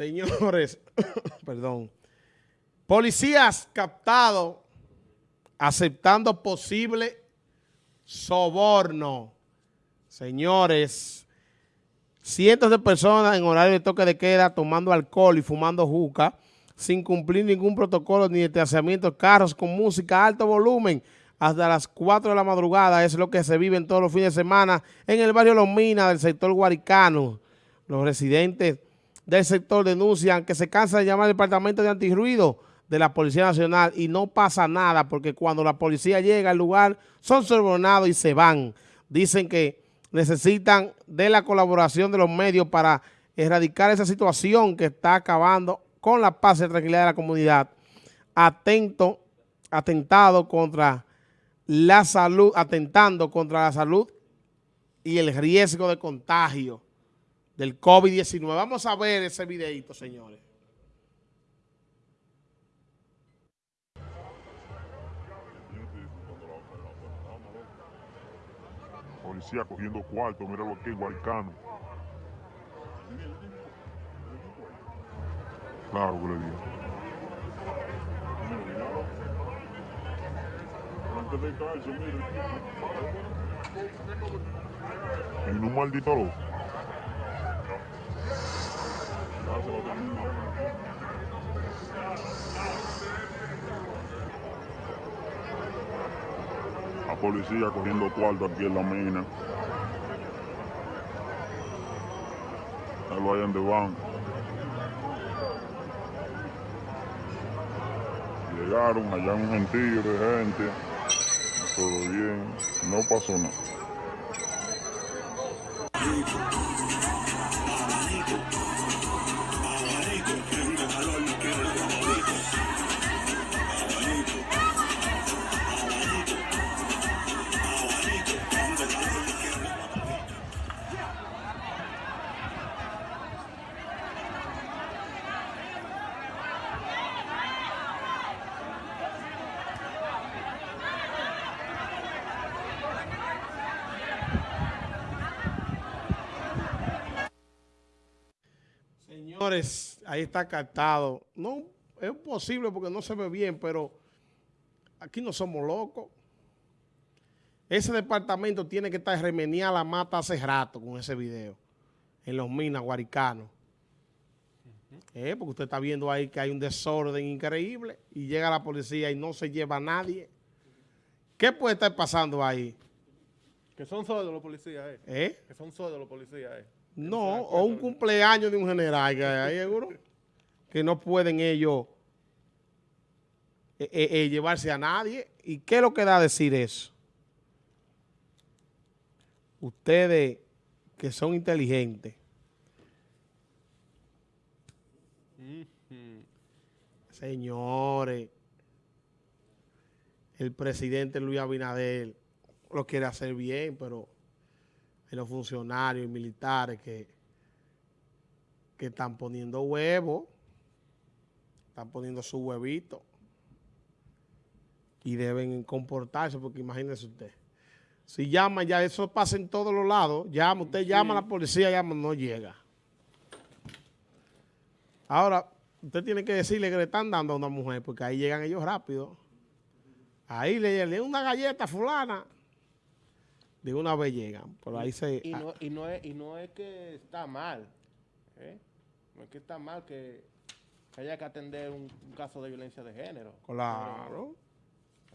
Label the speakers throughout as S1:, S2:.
S1: Señores, perdón. Policías captados aceptando posible soborno. Señores, cientos de personas en horario de toque de queda tomando alcohol y fumando juca sin cumplir ningún protocolo ni de carros con música a alto volumen hasta las 4 de la madrugada. Es lo que se vive en todos los fines de semana en el barrio Los Minas del sector Guaricano. Los residentes del sector denuncian que se cansa de llamar al departamento de antirruido de la Policía Nacional y no pasa nada porque cuando la policía llega al lugar son sobornados y se van. Dicen que necesitan de la colaboración de los medios para erradicar esa situación que está acabando con la paz y tranquilidad de la comunidad, atento, atentado contra la salud, atentando contra la salud y el riesgo de contagio del COVID-19. Vamos a ver ese videito, señores.
S2: Policía cogiendo cuarto, mira lo que es Guaricano. Claro que le digo. En un maldito loco. La policía cogiendo cuarto aquí en la mina. Ahí lo hayan de banco. Llegaron allá un gentío de gente, todo bien, no pasó nada.
S1: Señores, ahí está captado. No, es posible porque no se ve bien, pero aquí no somos locos. Ese departamento tiene que estar remeniada la mata hace rato con ese video. En los minas guaricanos. Eh, porque usted está viendo ahí que hay un desorden increíble y llega la policía y no se lleva a nadie. ¿Qué puede estar pasando ahí?
S3: Que son sordos los policías, eh.
S1: ¿Eh?
S3: Que son sordos los policías, eh.
S1: No, o un cumpleaños de un general que hay seguro que no pueden ellos eh, eh, eh, llevarse a nadie. ¿Y qué es lo que da a decir eso? Ustedes que son inteligentes, señores, el presidente Luis Abinader lo quiere hacer bien, pero en los funcionarios y militares que, que están poniendo huevos, están poniendo su huevito y deben comportarse, porque imagínese usted, si llama ya, eso pasa en todos los lados, llama, usted llama a la policía, llama, no llega. Ahora, usted tiene que decirle que le están dando a una mujer, porque ahí llegan ellos rápido. Ahí le, le una galleta fulana de una vez llegan. Por ahí se...
S3: Y no, y no, es, y no es que está mal, ¿eh? No es que está mal que haya que atender un, caso de violencia de género.
S1: Claro.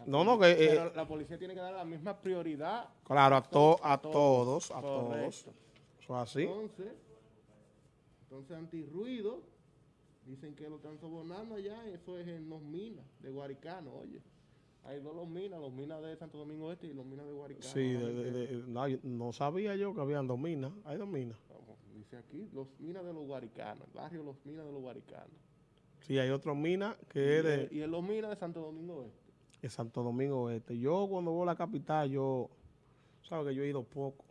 S1: no, no, que...
S3: Eh, la policía tiene que dar la misma prioridad.
S1: Claro, a, to, a, todos, a todos. Eso es así.
S3: Entonces, entonces antirruido, dicen que lo están sobornando allá, eso es en los minas de Guaricano, oye. Hay dos los minas, los minas de Santo Domingo Este y los minas de Guaricano.
S1: Sí, no, sabía yo que habían dos minas. Hay dos minas.
S3: dice aquí, los minas de los Guaricanos, el barrio Los Minas de los Guaricanos.
S1: Sí, hay otros minas que es de...
S3: Y es los minas de Santo Domingo Este.
S1: De Santo Domingo Este. Yo cuando voy a la capital, yo... Sabes que yo he ido poco.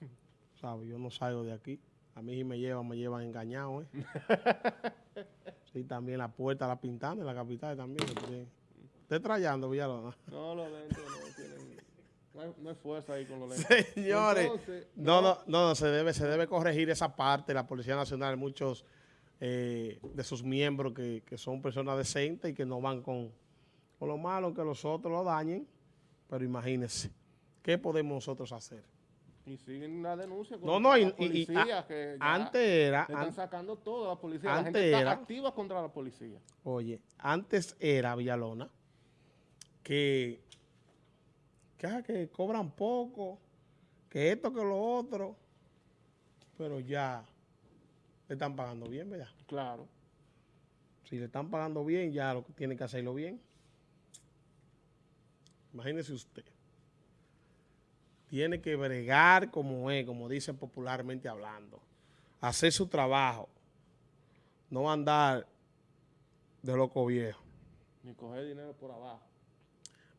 S1: ¿Sabes? Yo no salgo de aquí. A mí si me llevan, me llevan engañado, ¿eh? sí, también la puerta la pintando en la capital también. ¿Usted trayendo, Villalona?
S3: No, los lentes no tienen... No hay, no hay, fuerza ahí con los lentes.
S1: Señores, no, no, no, no, se debe, se debe corregir esa parte. La Policía Nacional, muchos eh, de sus miembros que, que son personas decentes y que no van con, con lo malo que los otros lo dañen. Pero imagínense, ¿qué podemos nosotros hacer?
S3: Y siguen la denuncia
S1: No,
S3: contra
S1: no, y-
S3: la
S1: y- y
S3: policía,
S1: a-
S3: que ya
S1: Antes era,
S3: están
S1: an-
S3: sacando todo a la policía. La
S1: antes
S3: gente está
S1: era-
S3: activa contra la policía.
S1: oye, antes era Villalona que, que, ah, que cobran poco, que esto, que lo otro, pero ya le están pagando bien, ¿verdad?
S3: Claro.
S1: Si le están pagando bien, ya lo que tiene que hacerlo bien. Imagínese usted. Tiene que bregar como es, como dicen popularmente hablando. Hacer su trabajo. No andar de loco viejo,
S3: Ni coger dinero por abajo.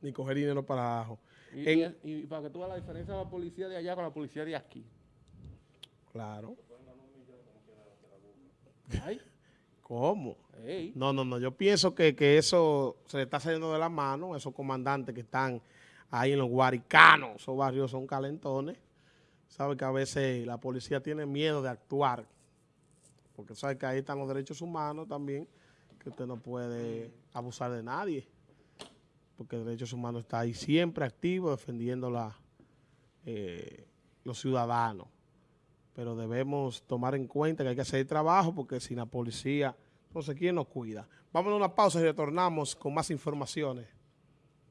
S1: Ni coger dinero para abajo.
S3: Y,
S1: En-
S3: y- y para que tú veas la diferencia de la policía de allá con la policía de aquí.
S1: Claro.
S3: Ay,
S1: ¿Cómo?
S3: ey.
S1: No, no, no. Yo pienso que, que eso se le está saliendo de la mano, esos comandantes que están ahí en los guaricanos, esos barrios son calentones. Sabe que a veces la policía tiene miedo de actuar, porque sabe que ahí están los derechos humanos también, que usted no puede abusar de nadie, porque derechos humanos está ahí siempre activo defendiendo eh, los ciudadanos. Pero debemos tomar en cuenta que hay que hacer trabajo, porque sin la policía, entonces, ¿quién nos cuida? Vamos a una pausa y retornamos con más informaciones.